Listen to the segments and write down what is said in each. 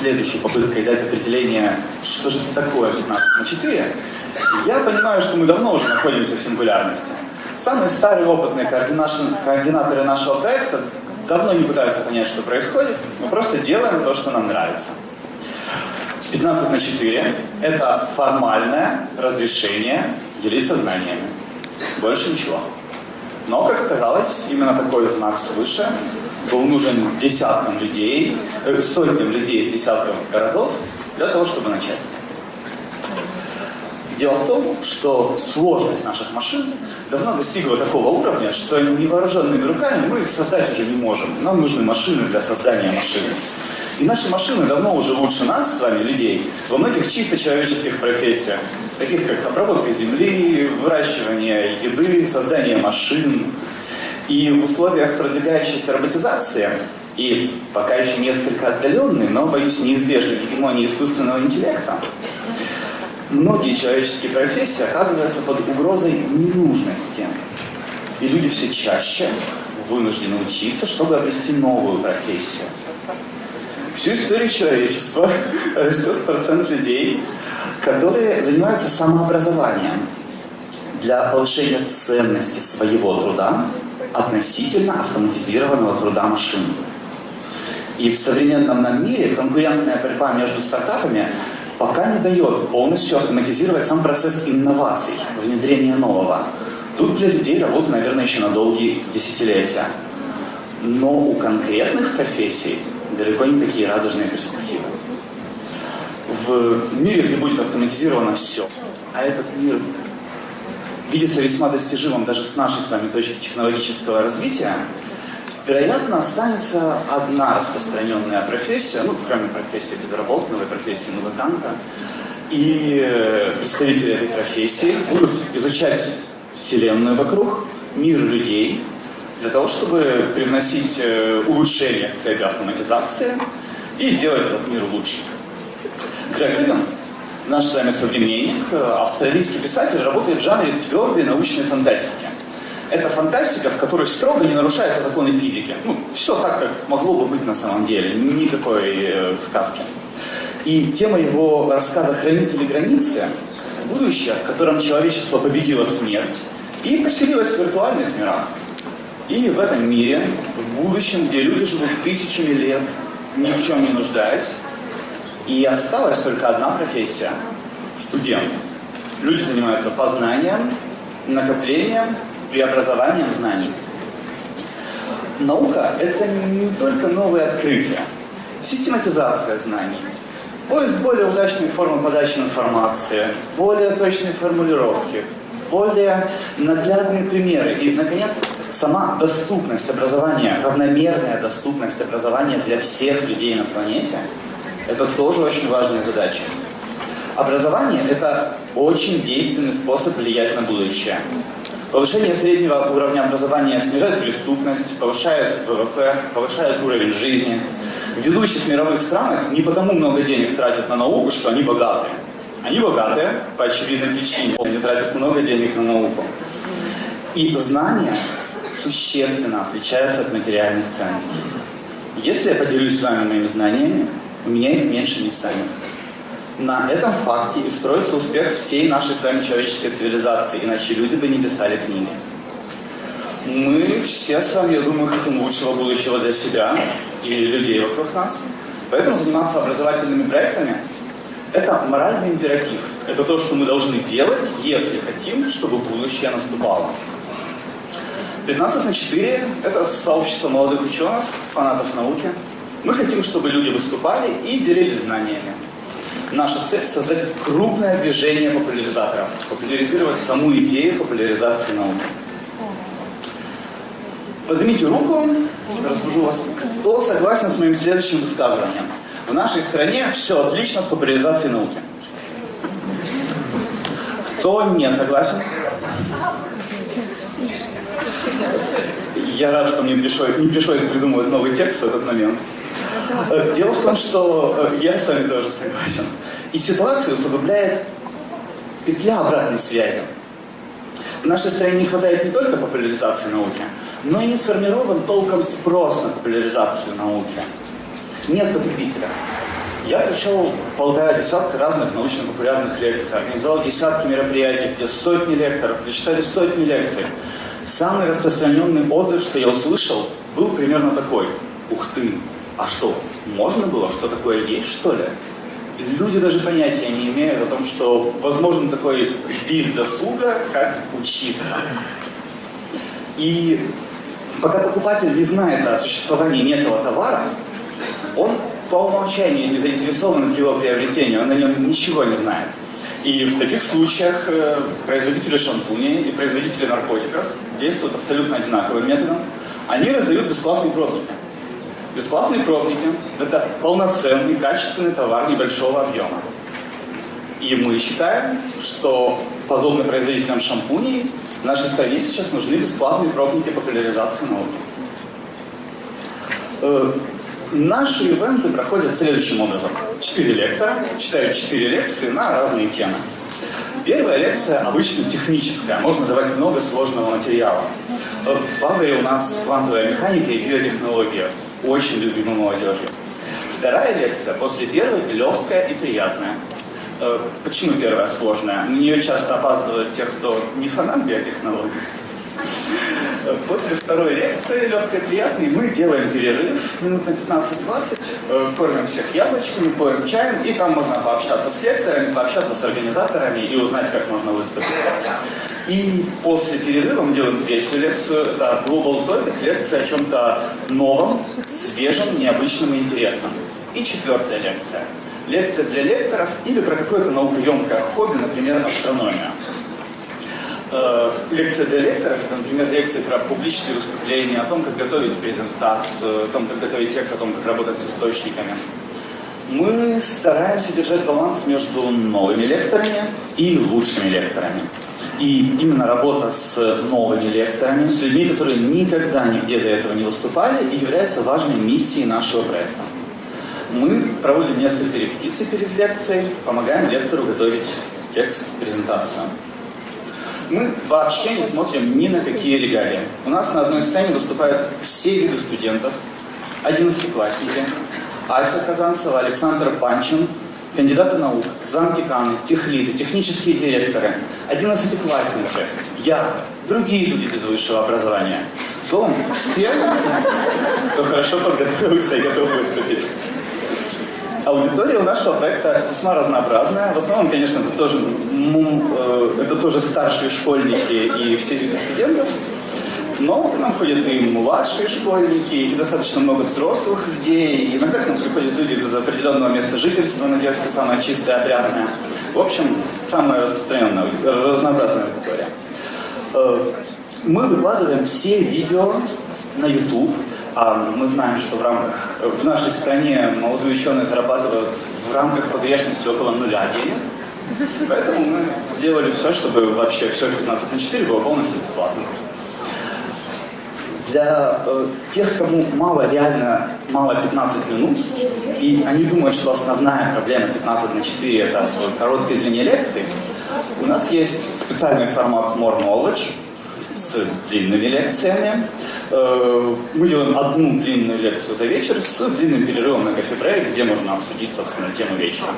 следующей попыткой дать определение, что же это такое 15 на 4, я понимаю, что мы давно уже находимся в сингулярности. Самые старые опытные координаторы нашего проекта давно не пытаются понять, что происходит, мы просто делаем то, что нам нравится. 15 на 4 – это формальное разрешение делиться знаниями. Больше ничего. Но, как оказалось, именно такой знак свыше был нужен десяткам людей, э, сотням людей из десятков городов для того, чтобы начать. Дело в том, что сложность наших машин давно достигла такого уровня, что невооруженными руками мы их создать уже не можем. Нам нужны машины для создания машины. И наши машины давно уже лучше нас, с вами, людей, во многих чисто человеческих профессиях, таких как обработка земли, выращивание еды, создание машин. И в условиях продвигающейся роботизации и пока еще несколько отдаленной, но, боюсь, неизбежной гегемонии искусственного интеллекта, многие человеческие профессии оказываются под угрозой ненужности. И люди все чаще вынуждены учиться, чтобы обрести новую профессию. Всю историю человечества растет процент людей, которые занимаются самообразованием для повышения ценности своего труда относительно автоматизированного труда машин. И в современном нам мире конкурентная борьба между стартапами пока не дает полностью автоматизировать сам процесс инноваций, внедрения нового. Тут для людей работа, наверное, еще на долгие десятилетия. Но у конкретных профессий далеко не такие радужные перспективы. В мире, где будет автоматизировано все, а этот мир видится весьма достижимым даже с нашей с вами точки технологического развития, вероятно, останется одна распространенная профессия, ну, кроме профессии безработного и профессии музыканта, и представители этой профессии будут изучать Вселенную вокруг, мир людей, для того, чтобы привносить э, улучшения в цели автоматизации и делать этот мир лучше. Грег наш с вами современник, э, австралийский писатель, работает в жанре твердой научной фантастики. Это фантастика, в которой строго не нарушаются законы физики. Ну, все так, как могло бы быть на самом деле, никакой э, сказки. И тема его рассказа «Хранители границы» — будущее, в котором человечество победило смерть и поселилось в виртуальных мирах. И в этом мире, в будущем, где люди живут тысячами лет, ни в чем не нуждаясь, и осталась только одна профессия – студент. Люди занимаются познанием, накоплением, преобразованием знаний. Наука – это не только новые открытия, систематизация знаний, поиск более удачной формы подачи информации, более точной формулировки, более наглядные примеры и, наконец, сама доступность образования, равномерная доступность образования для всех людей на планете, это тоже очень важная задача. Образование – это очень действенный способ влиять на будущее. Повышение среднего уровня образования снижает преступность, повышает ВВП, повышает уровень жизни. В ведущих мировых странах не потому много денег тратят на науку, что они богатые. Они богатые по очевидной причине. Они тратят много денег на науку. И знания существенно отличаются от материальных ценностей. Если я поделюсь с вами моими знаниями, у меня их меньше не станет. На этом факте и строится успех всей нашей с вами человеческой цивилизации, иначе люди бы не писали книги. Мы все с вами, я думаю, хотим лучшего будущего для себя и людей вокруг нас. Поэтому заниматься образовательными проектами – это моральный императив. Это то, что мы должны делать, если хотим, чтобы будущее наступало. 15 на 4 – это сообщество молодых ученых, фанатов науки. Мы хотим, чтобы люди выступали и делились знаниями. Наша цель – создать крупное движение популяризаторов, популяризировать саму идею популяризации науки. Поднимите руку, разбужу вас. Кто согласен с моим следующим высказыванием? В нашей стране все отлично с популяризацией науки. Кто не согласен? Я рад, что мне пришлось, не пришлось придумывать новый текст в этот момент. Дело в том, что э, я с вами тоже согласен. И ситуацию усугубляет петля обратной связи. В нашей стране не хватает не только популяризации науки, но и не сформирован толком спрос на популяризацию науки. Нет потребителя. Я прочел полтора десятка разных научно-популярных лекций, организовал десятки мероприятий, где сотни лекторов прочитали сотни лекций. Самый распространенный отзыв, что я услышал, был примерно такой. Ух ты, а что, можно было? Что такое есть, что ли? Люди даже понятия не имеют о том, что возможен такой вид досуга, как учиться. И пока покупатель не знает о существовании некого товара, он по умолчанию не заинтересован в его приобретении, он о нем ничего не знает. И в таких случаях э, производители шампуней и производители наркотиков действуют абсолютно одинаковым методом. Они раздают бесплатные пробники. Бесплатные пробники – это полноценный, качественный товар небольшого объема. И мы считаем, что подобно производителям шампуней в нашей стране сейчас нужны бесплатные пробники популяризации науки. Э, Наши ивенты проходят следующим образом. Четыре лектора читают четыре лекции на разные темы. Первая лекция обычно техническая, можно давать много сложного материала. В Авре у нас квантовая механика и биотехнология, очень любимая молодежью. Вторая лекция после первой легкая и приятная. Э, почему первая сложная? На нее часто опаздывают те, кто не фанат биотехнологий. После второй лекции, легкой приятной, мы делаем перерыв минут на 15-20, э, кормим всех яблочками, поем чаем, и там можно пообщаться с лекторами, пообщаться с организаторами и узнать, как можно выступить. И после перерыва мы делаем третью лекцию. Это Global Topic, лекция о чем-то новом, свежем, необычном и интересном. И четвертая лекция. Лекция для лекторов или про какое-то наукоемкое хобби, например, астрономия. Э, лекция для лекторов, это, например, лекции про публичные выступления, о том, как готовить презентацию, о том, как готовить текст, о том, как работать с источниками. Мы стараемся держать баланс между новыми лекторами и лучшими лекторами. И именно работа с новыми лекторами, с людьми, которые никогда нигде до этого не выступали, и является важной миссией нашего проекта. Мы проводим несколько репетиций перед лекцией, помогаем лектору готовить текст, презентацию мы вообще не смотрим ни на какие регалии. У нас на одной сцене выступают все виды студентов, одиннадцатиклассники, Ася Казанцева, Александр Панчин, кандидаты наук, замкиканы, техлиды, технические директоры, одиннадцатиклассницы, я, другие люди без высшего образования. Том, все, кто хорошо подготовился и готов выступить. Аудитория у нашего проекта весьма разнообразная. В основном, конечно, это тоже, э, это тоже старшие школьники и все виды студентов. Но к нам ходят и младшие школьники, и достаточно много взрослых людей. И иногда к нам приходят люди из определенного места жительства, надеюсь, все самое чистое, опрятное. В общем, самая распространенная, разнообразная аудитория. Э, мы выкладываем все видео на YouTube. А мы знаем, что в рамках, в нашей стране молодые ученые зарабатывают в рамках погрешности около нуля денег. Поэтому мы сделали все, чтобы вообще все 15 на 4 было полностью бесплатно. Для э, тех, кому мало, реально мало 15 минут, и они думают, что основная проблема 15 на 4 это короткие длине лекции, у нас есть специальный формат More Knowledge, с длинными лекциями. Э, мы делаем одну длинную лекцию за вечер с длинным перерывом на кофе-брейк, где можно обсудить, собственно, тему вечера.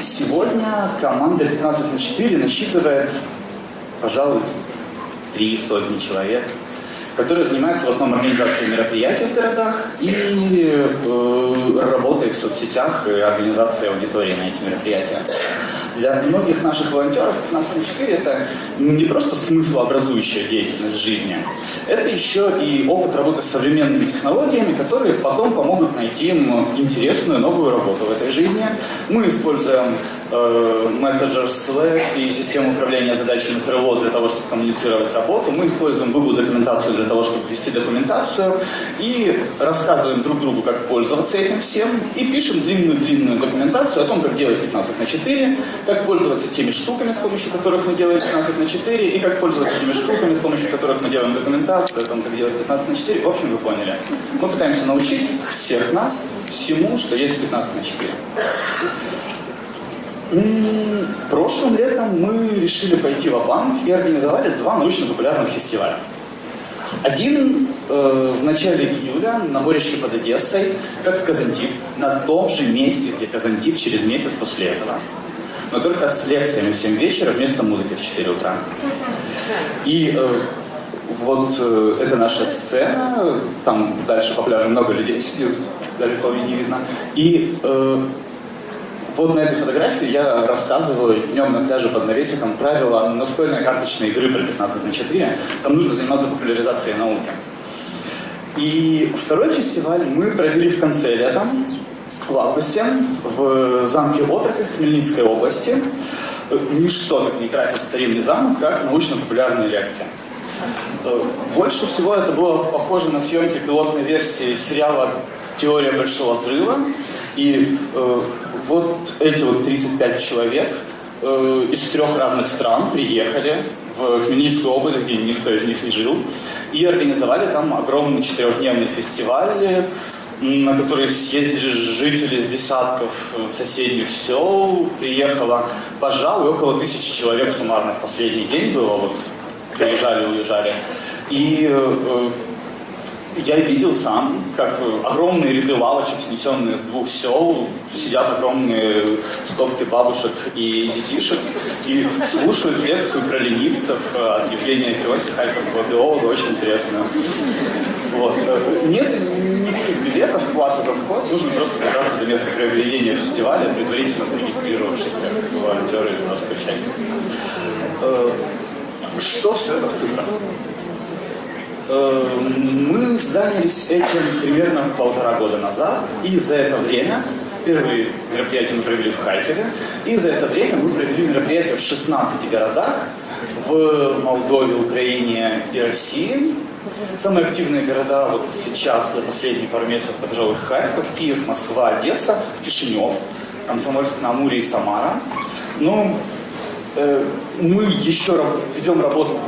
Сегодня команда 15 на 4 насчитывает, пожалуй, три сотни человек, которые занимаются в основном организацией мероприятий в городах и э, работой в соцсетях и организацией аудитории на эти мероприятия. Для многих наших волонтеров 15 на 4 это не просто смыслообразующая деятельность жизни, это еще и опыт работы с современными технологиями, которые потом помогут найти им интересную новую работу в этой жизни. Мы используем мессенджер Slack и систему управления задачами Trello для того, чтобы коммуницировать работу. Мы используем Google документацию для того, чтобы вести документацию и рассказываем друг другу, как пользоваться этим всем и пишем длинную-длинную документацию о том, как делать 15 на 4, как пользоваться теми штуками, с помощью которых мы делаем 15 на 4, и как пользоваться теми штуками, с помощью которых мы делаем документацию, о том, как делать 15 на 4. В общем, вы поняли. Мы пытаемся научить всех нас всему, что есть 15 на 4. Прошлым летом мы решили пойти в банк и организовали два научно-популярных фестиваля. Один э, в начале июля на борище под Одессой, как в Казантип, на том же месте, где Казантип через месяц после этого. Но только с лекциями в 7 вечера вместо музыки в 4 утра. И э, вот э, это наша сцена, там дальше по пляжу много людей сидят, далеко не видно. И э, вот на этой фотографии я рассказываю днем на пляже под навесиком правила настольной карточной игры про 15 на 4. Там нужно заниматься популяризацией науки. И второй фестиваль мы провели в конце лета, в августе, в замке Отроках Хмельницкой области. Ничто так не красит старинный замок, как научно-популярная лекция. Больше всего это было похоже на съемки пилотной версии сериала «Теория большого взрыва». И э, вот эти вот 35 человек э, из трех разных стран приехали в Хмельницкую область, где никто из них не жил, и организовали там огромный четырехдневный фестиваль, на который съездили жители из десятков соседних сел, приехало, пожалуй, около тысячи человек суммарно в последний день было, вот приезжали, уезжали. И э, я видел сам, как огромные ряды лавочек, снесенные с двух сел, сидят огромные стопки бабушек и детишек и слушают лекцию про ленивцев от Евгения Феоси, Харьковского биолога, очень интересно. Вот. Нет никаких билетов, плата за вход, нужно просто добраться до места проведения фестиваля, предварительно зарегистрировавшись как волонтеры из множества участников. Э, что все это в цифрах? Э, мы занялись этим примерно полтора года назад, и за это время первые мероприятия мы провели в Харькове, и за это время мы провели мероприятия в 16 городах, в Молдове, Украине и России. Самые активные города вот сейчас, за последние пару месяцев, пожалуй, Харьков, Киев, Москва, Одесса, Кишинев, Комсомольск-на-Амуре и Самара. Ну, э, мы еще ведем работу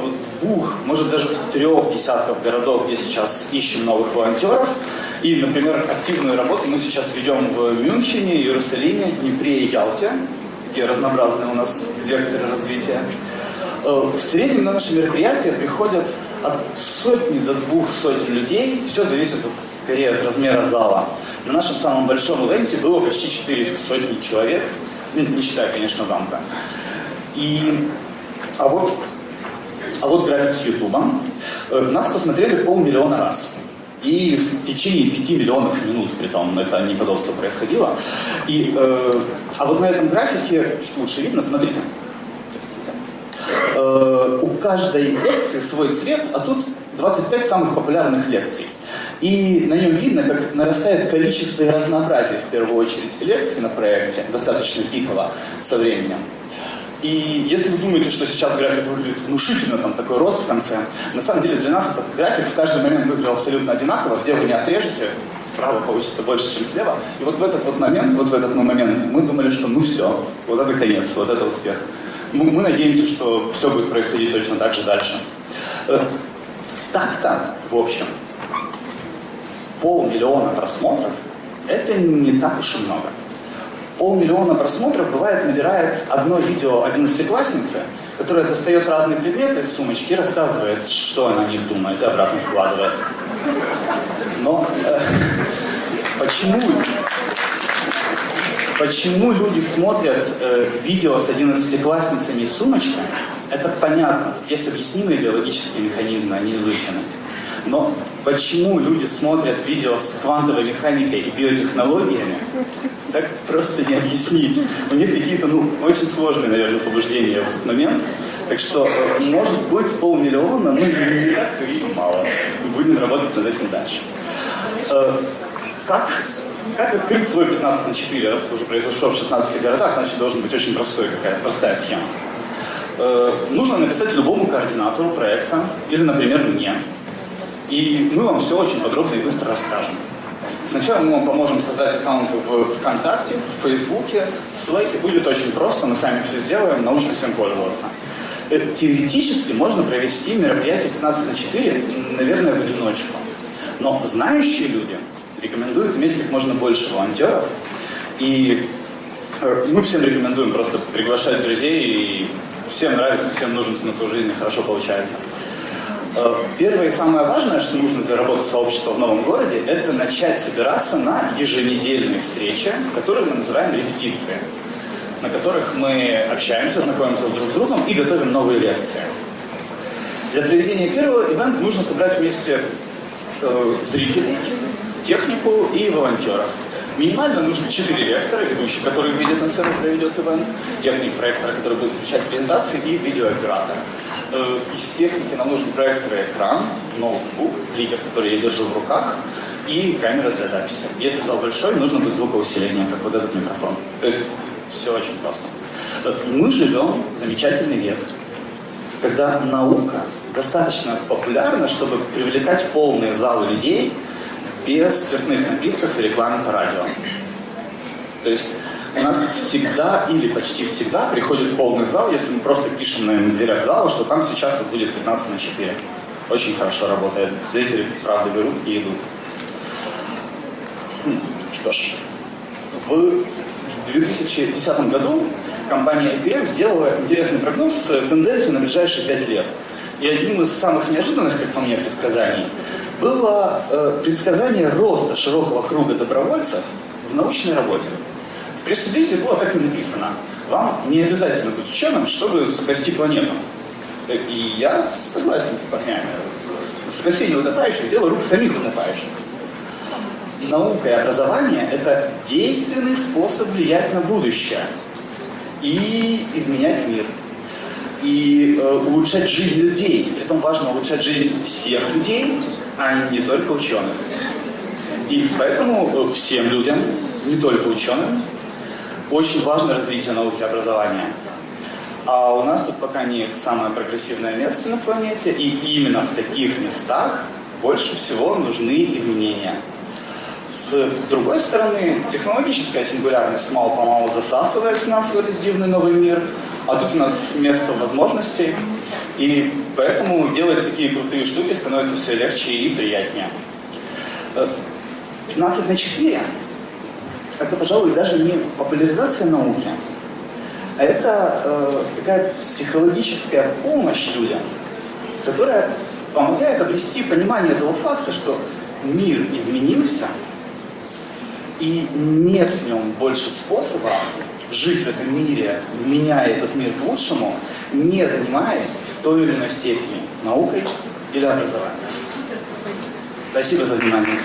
двух, может даже трех десятков городов, где сейчас ищем новых волонтеров. И, например, активную работу мы сейчас ведем в Мюнхене, Иерусалиме, Днепре и Ялте, где разнообразные у нас векторы развития. Э, в среднем на наши мероприятия приходят от сотни до двух сотен людей. Все зависит от, скорее от размера зала. На нашем самом большом ивенте было почти 4 сотни человек, ну, не считая, конечно, замка. И, а вот а вот график с Ютуба. Э, нас посмотрели полмиллиона раз. И в течение пяти миллионов минут, при том это неподобство происходило. И, э, а вот на этом графике, чуть лучше видно, смотрите. Э, у каждой лекции свой цвет, а тут 25 самых популярных лекций. И на нем видно, как нарастает количество и разнообразие, в первую очередь, лекций на проекте, достаточно пиково со временем. И если вы думаете, что сейчас график выглядит внушительно, там такой рост в конце, на самом деле для нас этот график в каждый момент выглядел абсолютно одинаково, где вы не отрежете, справа получится больше, чем слева. И вот в этот вот момент, вот в этот момент мы думали, что ну все, вот это конец, вот это успех. Мы, мы надеемся, что все будет происходить точно так же дальше. Э, так-то, в общем, полмиллиона просмотров – это не так уж и много полмиллиона просмотров, бывает, набирает одно видео одиннадцатиклассницы, которая достает разные предметы из сумочки и рассказывает, что она о них думает, и обратно складывает. Но э, почему, почему люди смотрят э, видео с одиннадцатиклассницами и сумочкой, это понятно. Есть объяснимые биологические механизмы, они изучены. Но почему люди смотрят видео с квантовой механикой и биотехнологиями, так просто не объяснить. У них какие-то, ну, очень сложные, наверное, побуждения в этот момент. Так что, э, может быть, полмиллиона, ну, не так и мало. Будем работать над этим дальше. Э, как, как открыть свой 15 на 4, раз уже произошло в 16 городах, значит, должен быть очень простой, какая простая схема. Э, нужно написать любому координатору проекта, или, например, мне, и мы вам все очень подробно и быстро расскажем. Сначала мы вам поможем создать аккаунт в ВКонтакте, в Фейсбуке, в Slack. Будет очень просто, мы сами все сделаем, научим всем пользоваться. Э, теоретически можно провести мероприятие 15 на 4, наверное, в одиночку. Но знающие люди рекомендуют иметь как можно больше волонтеров. И э, мы всем рекомендуем просто приглашать друзей, и всем нравится, всем нужен смысл жизни, хорошо получается. Э, Первое и самое важное, что нужно для работы сообщества в новом городе, это начать собираться на еженедельные встречи, которые мы называем репетиции, на которых мы общаемся, знакомимся друг с другом и готовим новые лекции. Для проведения первого ивента нужно собрать вместе э, зрителей, технику и волонтеров. Минимально нужно 4 лектора, ведущий, который видит на сцену, проведет ивент, техник проектора, который будет включать презентации, и видеооператор. Э, Из техники нам нужен проектор и экран, ноутбук, лидер, который я держу в руках, и камера для записи. Если зал большой, нужно будет звукоусиление, как вот этот микрофон. То есть все очень просто. Э, Мы живем в замечательный век, когда наука достаточно популярна, чтобы привлекать полные залы людей без спиртных напитков и рекламы по радио. То есть у нас всегда или почти всегда приходит полный зал, если мы просто пишем на дверях зала, что там сейчас вот будет 15 на 4. Очень хорошо работает. Зрители, правда, берут и идут. М, Что ж, в 2010 году компания IBM сделала интересный прогноз э, тенденции на ближайшие 5 лет. И одним из самых неожиданных, как по мне, предсказаний было э, предсказание роста широкого круга добровольцев в научной работе. Пресс-релизе было так и написано. Вам не обязательно быть ученым, чтобы спасти планету. И я согласен с парнями. Спасение утопающих – дело рук самих утопающих. Наука и образование – это действенный способ влиять на будущее и изменять мир. И э, улучшать жизнь людей. И Притом важно улучшать жизнь всех людей, а не только ученых. И поэтому э, всем людям, не только ученым, очень важно развитие науки образования. А у нас тут пока не самое прогрессивное место на планете, и именно в таких местах больше всего нужны изменения. С другой стороны, технологическая сингулярность мало-помалу засасывает нас в этот дивный новый мир, а тут у нас место возможностей, и поэтому делать такие крутые штуки становится все легче и приятнее. Э, 15 на 4 – это, пожалуй, даже не популяризация науки, а это э, такая психологическая помощь людям, которая помогает обрести понимание того факта, что мир изменился, и нет в нем больше способа жить в этом мире, меняя этот мир к лучшему, не занимаясь в той или иной степени наукой или образованием. Спасибо за внимание.